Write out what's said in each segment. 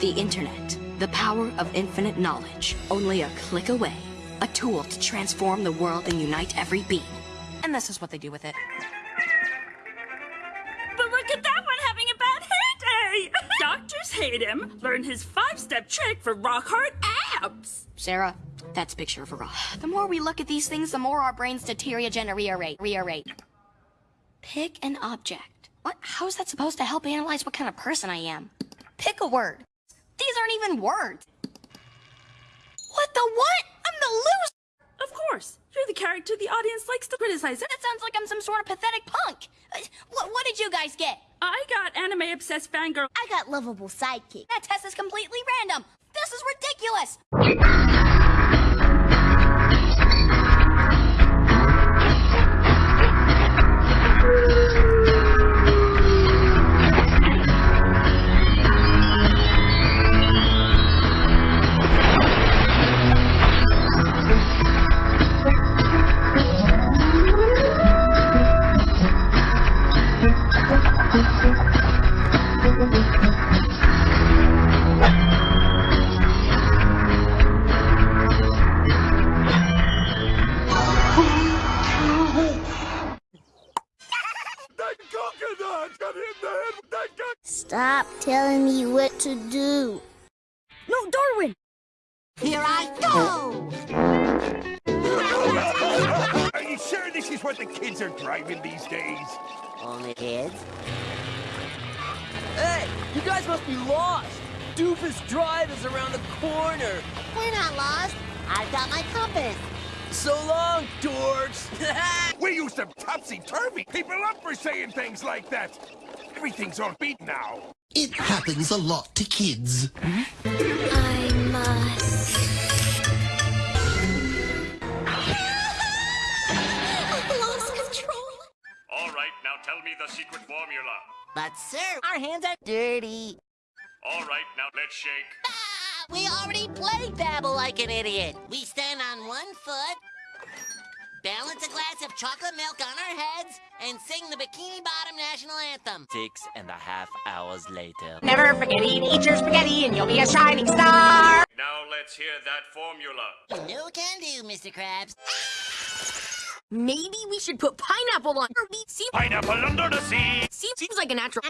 The internet. The power of infinite knowledge. Only a click away. A tool to transform the world and unite every being. And this is what they do with it. But look at that one having a bad hair day! Doctors hate him. Learn his five-step trick for rock-hard abs. Sarah, that's picture of a rock. The more we look at these things, the more our brains deteriorate. Rearrate. Pick an object. What? How is that supposed to help analyze what kind of person I am? Pick a word. These aren't even words. What the what? I'm the loser. Of course. You're the character the audience likes to criticize. That sounds like I'm some sort of pathetic punk. Uh, What, what did you guys get? I got anime-obsessed fangirl. I got lovable sidekick. That test is completely random. This is ridiculous. Telling me what to do. No, Darwin! Here I go! Are you sure this is what the kids are driving these days? Only kids? Hey, you guys must be lost. Doofus Drive is around the corner. We're not lost. I've got my compass. So long, dorks. We used to topsy-turvy people up for saying things like that. Everything's on beat now. It happens a lot to kids. I must. Lost control. All right, now tell me the secret formula. But sir, our hands are dirty. All right, now let's shake. Ah, we already played Babble like an idiot. We stand on one foot, balance a glass of chocolate milk on our heads, and sing the Bikini Bottom national anthem. Six and a half hours later. Never forget eat, eat your spaghetti and you'll be a shining star. Now let's hear that formula. You know can do, Mr. Krabs. Maybe we should put pineapple on our meat. See, Pineapple under the sea. seems like a natural.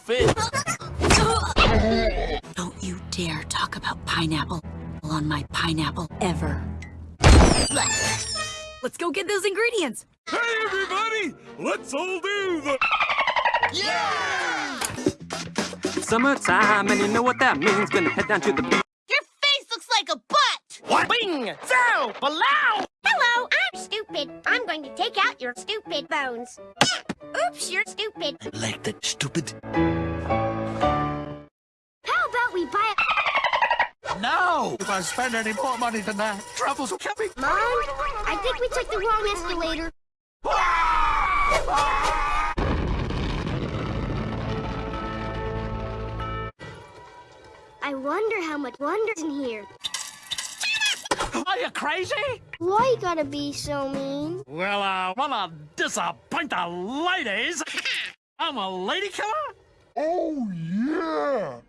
Fit. Don't you dare talk about pineapple on my pineapple ever. Let's go get those ingredients. Hey, everybody! Let's all do the... Summertime, and you know what that means. Gonna head down to the beach. Your face looks like a butt! What? Bing! Zow! Below! Hello, I'm stupid. I'm going to take out your stupid bones. Oops, you're stupid. Like that stupid. How about we buy a... No! If I spend any more money than that, trouble's will coming. Mom, I think we took the wrong escalator. I wonder how much wonder's in here. Are you crazy? Why you gotta be so mean? Well, I wanna disappoint the ladies? I'm a lady killer? Oh, yeah!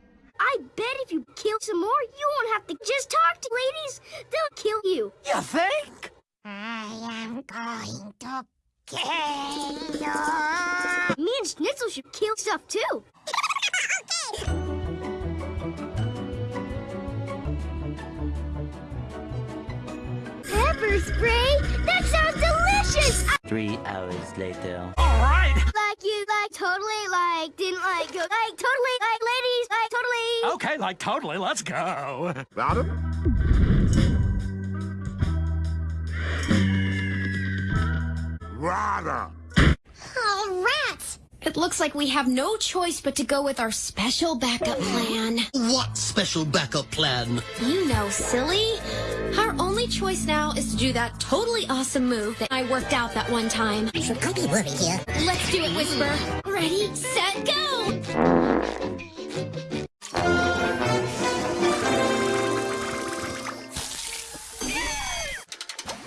I bet if you kill some more, you won't have to just talk to ladies. They'll kill you. You think? I am going to kill you. Me and Schnitzel should kill stuff too. Pepper spray? That sounds delicious! I Three hours later. All right. like you, like totally, like didn't like go, like totally, like ladies, like totally. Okay, like totally, let's go. Adam? Rada! Oh, rats! It looks like we have no choice but to go with our special backup plan. What special backup plan? You know, silly. Our only choice now is to do that totally awesome move that I worked out that one time. So Cookie Wookie here. Let's do it, Whisper. Ready, set, go!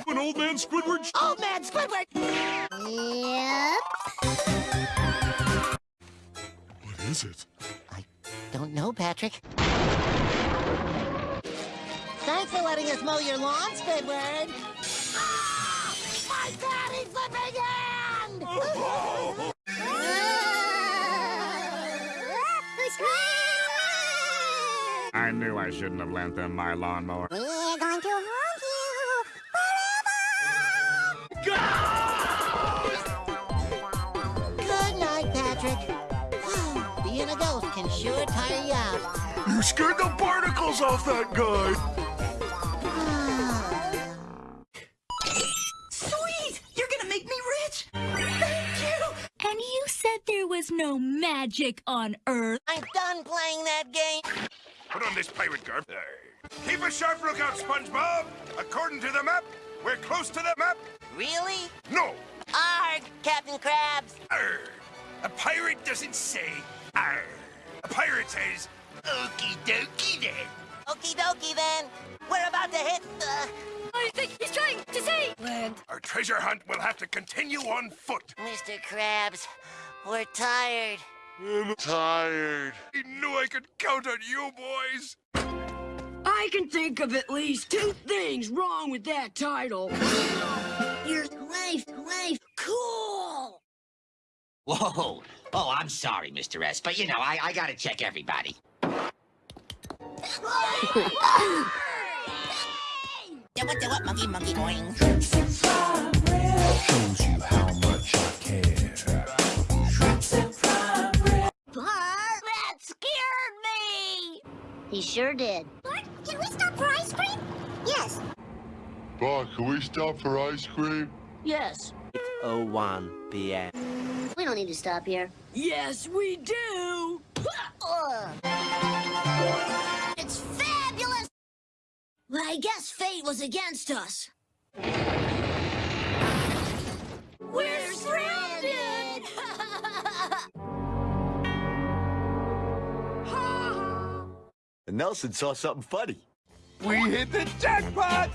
An old man Squidward? Old man Squidward! Yep. What is it? I don't know, Patrick. Thanks for letting us mow your lawn, Squidward. Ah! My daddy flipping hand! I knew I shouldn't have lent them my lawnmower. We're going to haunt you forever! Good night, Patrick. Being a ghost can sure tire you out. You scared the barnacles off that guy! Said there was no magic on Earth. I'm done playing that game. Put on this pirate garb. Keep a sharp lookout, SpongeBob! According to the map, we're close to the map. Really? No! Arg, Captain Krabs. Arr. A pirate doesn't say arr. A pirate says, okie dokie then. Okie dokie then. We're about to hit the... Oh, I think he's trying to say land. Our treasure hunt will have to continue on foot. Mr. Krabs, we're tired. I'm tired. I knew I could count on you boys. I can think of at least two things wrong with that title. Your life, life, cool. Whoa! Oh, I'm sorry, Mr. S, but you know, I, I gotta check everybody. Do it, do it, monkey, monkey, boing. Shows you how much I care. Sure did. Bart, can we stop for ice cream? Yes. Bart, can we stop for ice cream? Yes. 01 p.m. We don't need to stop here. Yes, we do. It's fabulous! Well, I guess fate was against us. We're stranded! And Nelson saw something funny. We hit the jackpot!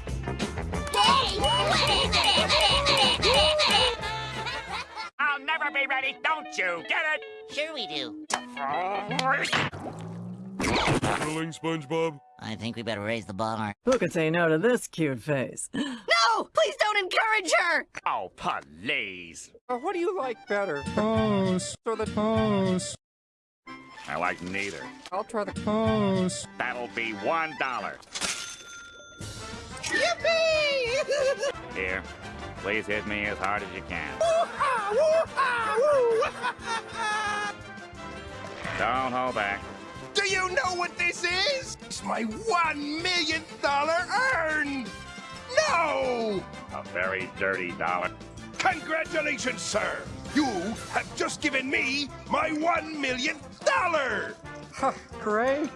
I'll never be ready, don't you get it? Sure we do. Rolling, SpongeBob? I think we better raise the bar. Who could say no to this cute face? No! Please don't encourage her! Oh, please. Uh, what do you like better? Toast. Or the toast? I like neither. I'll try the toast. That'll be one dollar. Yippee! Here, please hit me as hard as you can. Don't hold back. Do you know what this is? It's my one million dollar earned! No! A very dirty dollar. Congratulations, sir! You have just given me my one millionth dollar! Huh, great.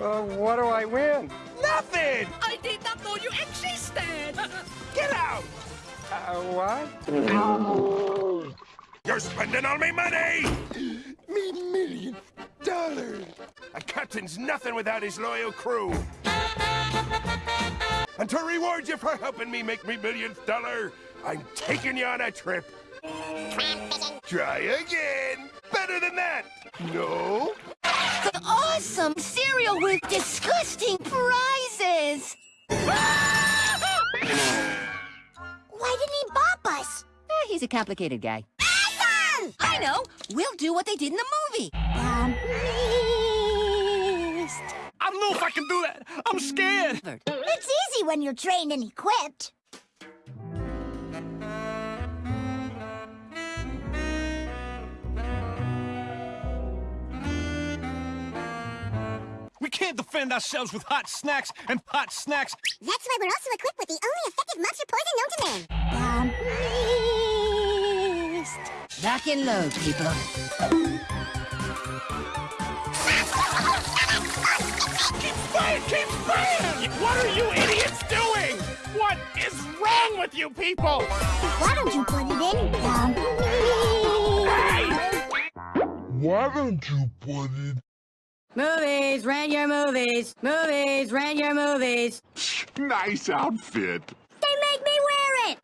Uh, what do I win? Nothing! I did not know you existed! Get out! Uh, what? You're spending all my money! Me million dollars! A captain's nothing without his loyal crew. And to reward you for helping me make me millionth dollar, I'm taking you on a trip. Try again. Better than that. No? Awesome cereal with disgusting prizes! Why didn't he bop us? Eh, he's a complicated guy. Awesome! I know! We'll do what they did in the movie! Um, I don't know if I can do that. I'm scared. It's easy when you're trained and equipped. We can't defend ourselves with hot snacks and hot snacks. That's why we're also equipped with the only effective monster poison known to man. Um, Lock and load, people. Keep firing! Keep firing! What are you idiots doing? What is wrong with you people? Why don't you put it in? Um, Why don't you put it? Movies, rent your movies. Movies, rent your movies. Nice outfit. they make me wear it.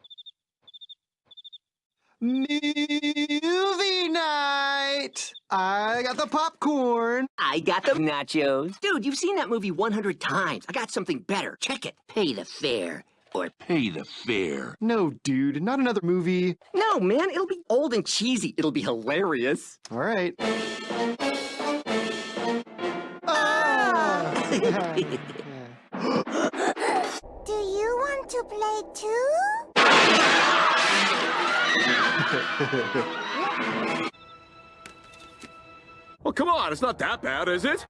Movie night! I got the popcorn. I got the nachos. Dude, you've seen that movie 100 times. I got something better. Check it. Pay the fare. Or pay the fare. No, dude, not another movie. No, man, it'll be old and cheesy. It'll be hilarious. All right. Do you want to play too? Well, come on, it's not that bad, is it?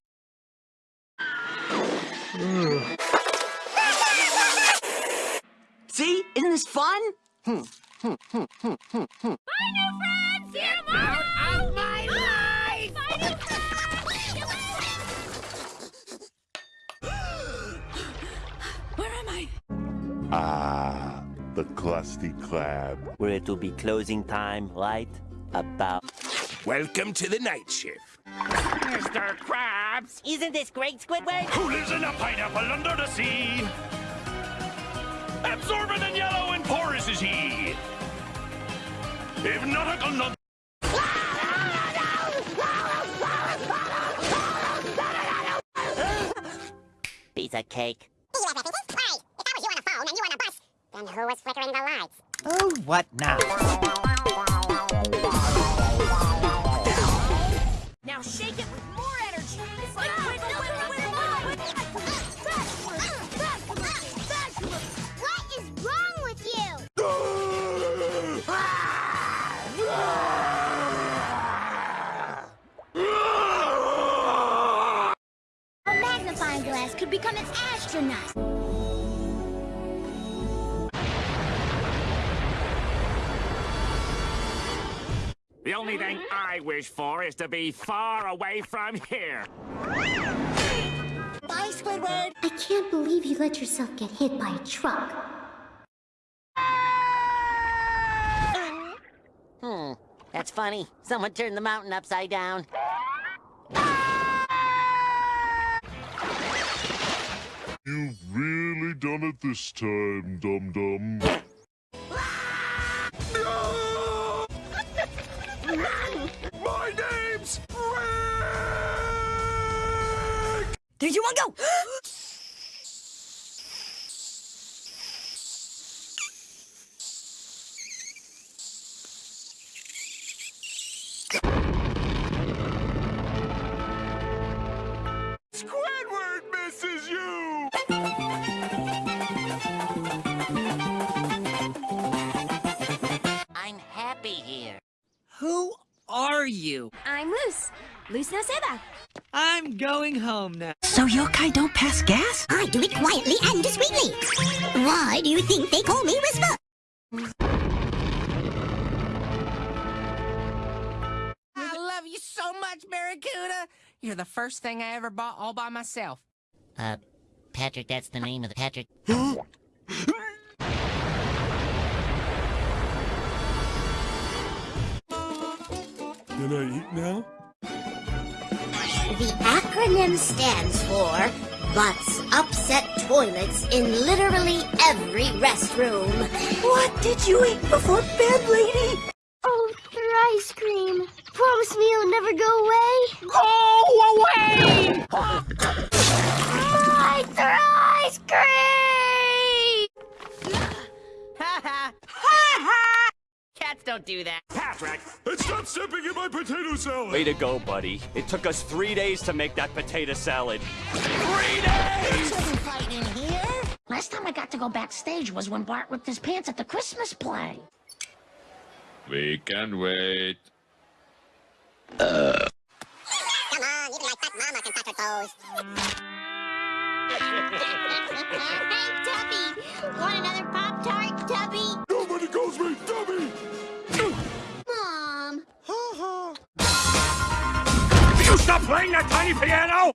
See? Isn't this fun? Hmm, hmm, hmm, hmm, hmm, hmm. My new friends! See you tomorrow! Out my life! My new Where Ah, the Krusty Krab. Where it will be closing time right about. Welcome to the night shift. Mr. Krabs! Isn't this great, Squidward? Who lives in a pineapple under the sea? Absorbent and yellow and porous is he. If nautical nug... Piece of cake. Then who was flickering the lights? Oh, what now? Now shake it with more energy. What is wrong with you? A magnifying glass could become an astronaut. The only thing I wish for is to be far away from here. Bye, Squidward. I can't believe you let yourself get hit by a truck. Hmm, that's funny. Someone turned the mountain upside down. You've really done it this time, Dum Dum. There you want to go! Squidward misses you! I'm happy here. Who are you? I'm Luce. Luce Naceda. I'm going home now. So yokai don't pass gas? I do it quietly and discreetly. Why do you think they call me Whisper? I love you so much, Barracuda. You're the first thing I ever bought all by myself. Uh, Patrick, that's the name of the Patrick. Can I eat now? The acronym stands for Butts Upset Toilets in literally every restroom. What did you eat before bed, lady? Oh, your ice cream. Promise me you'll never go away. Go away! Don't do that. Patrick! And stop stepping in my potato salad! Way to go, buddy. It took us three days to make that potato salad. Three days! Shouldn't fight in here. Last time I got to go backstage was when Bart ripped his pants at the Christmas play. We can wait. Uh. Come on, even my fat mama can touch her toes. hey, Tubby! Want another Pop-Tart, Tubby? Nobody calls me Dummy! Playing that tiny piano!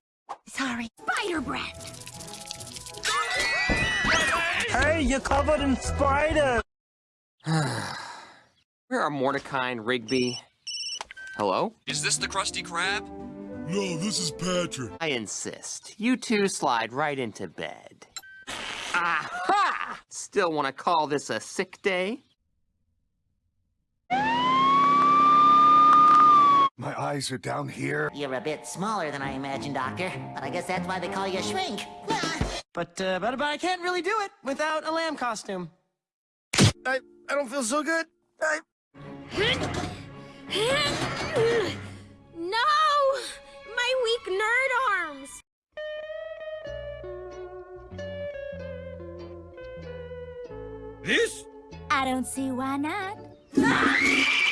Sorry. Spider breath. Hey, you're covered in spiders! Where are Mordecai and Rigby? Hello? Is this the Krusty Krab? No, this is Patrick. I insist. You two slide right into bed. Aha! Still want to call this a sick day? My eyes are down here. You're a bit smaller than I imagined, Doctor. But I guess that's why they call you Shrink. But, uh, but, but I can't really do it without a lamb costume. I, I don't feel so good. I... No! My weak nerd arms! This? I don't see why not.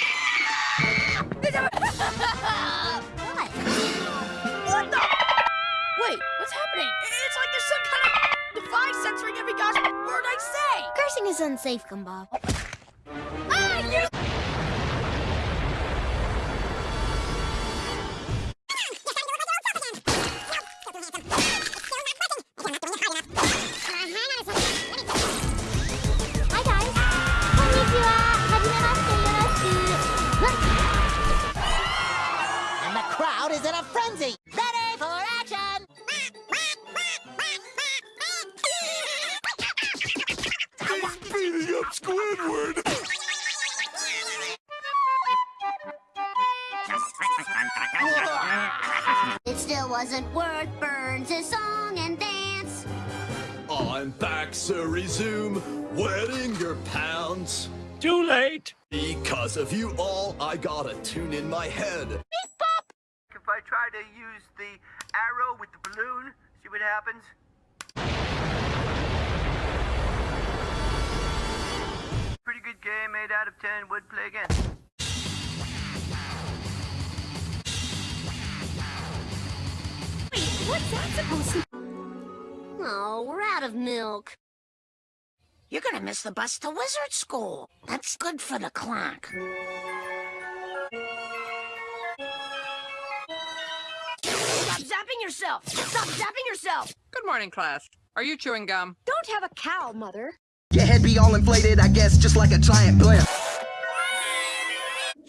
What the? Wait, what's happening? It's like there's some kind of device censoring every gosh word I say. Cursing is unsafe, Gumball. Song and dance. I'm back, to resume wetting your pants. Too late. Because of you all, I got a tune in my head. If I try to use the arrow with the balloon, see what happens? Pretty good game, 8 out of 10, would play again. What's that supposed to... Oh, we're out of milk. You're gonna miss the bus to wizard school. That's good for the clock. Stop zapping yourself! Stop zapping yourself! Good morning, class. Are you chewing gum? Don't have a cow, Mother. Your head be all inflated, I guess, just like a giant blimp.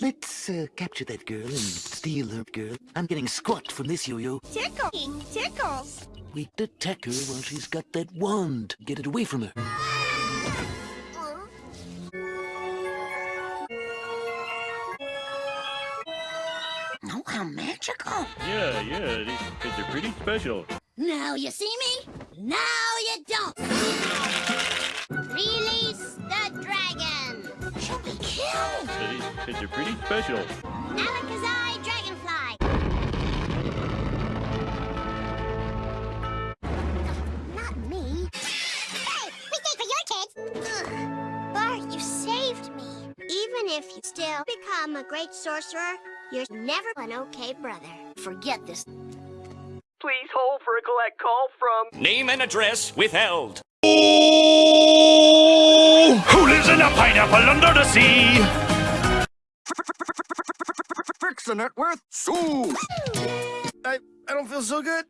Let's uh, capture that girl and steal her girl. I'm getting squat from this yo-yo. Tickling tickles. We attack her while she's got that wand. Get it away from her. Oh, how magical. Yeah, yeah, these kids are pretty special. Now you see me, now you don't. Release killed. Yeah, these kids are pretty special. Alakazai dragonfly. Not me. Hey, we stayed for your kids. Ugh. Bart, you saved me. Even if you still become a great sorcerer, you're never an okay brother. Forget this. Please hold for a collect call from. Name and address withheld. Who lives in a pineapple under the sea? Fixing it with Sue. I, I don't feel so good.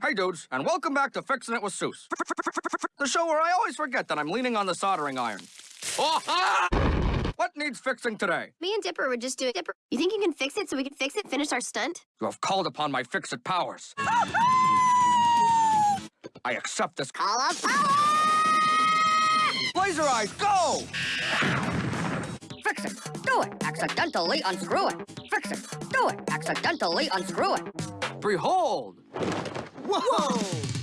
Hey dudes, and welcome back to Fixing It with Soos. The show where I always forget that I'm leaning on the soldering iron. Oh, ah! What needs fixing today? Me and Dipper would just do it. Dipper, you think you can fix it so we can fix it, finish our stunt? You have called upon my fix-it powers. I accept this. Call of power! Laser eyes, go! Fix it. Do it. Accidentally unscrew it. Fix it. Do it. Accidentally unscrew it. Behold! Whoa!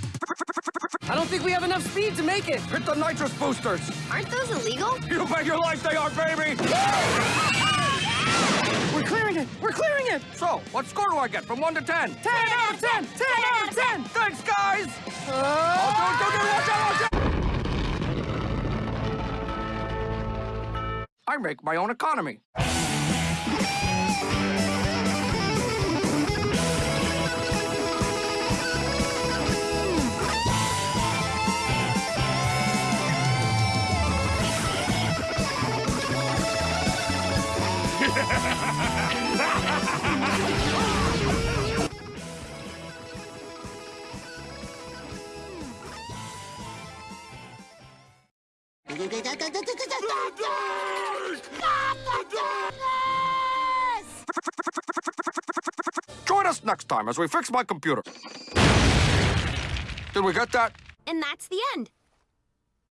I don't think we have enough speed to make it. Hit the nitrous boosters! Aren't those illegal? You bet your life they are, baby! We're clearing it. We're clearing it. So, what score do I get from 1 to 10? 10 out of 10. 10 out of 10. Thanks, guys! Oh, don't, don't, don't, watch out, watch out! I make my own economy. Time as we fix my computer. Did we get that? And that's the end.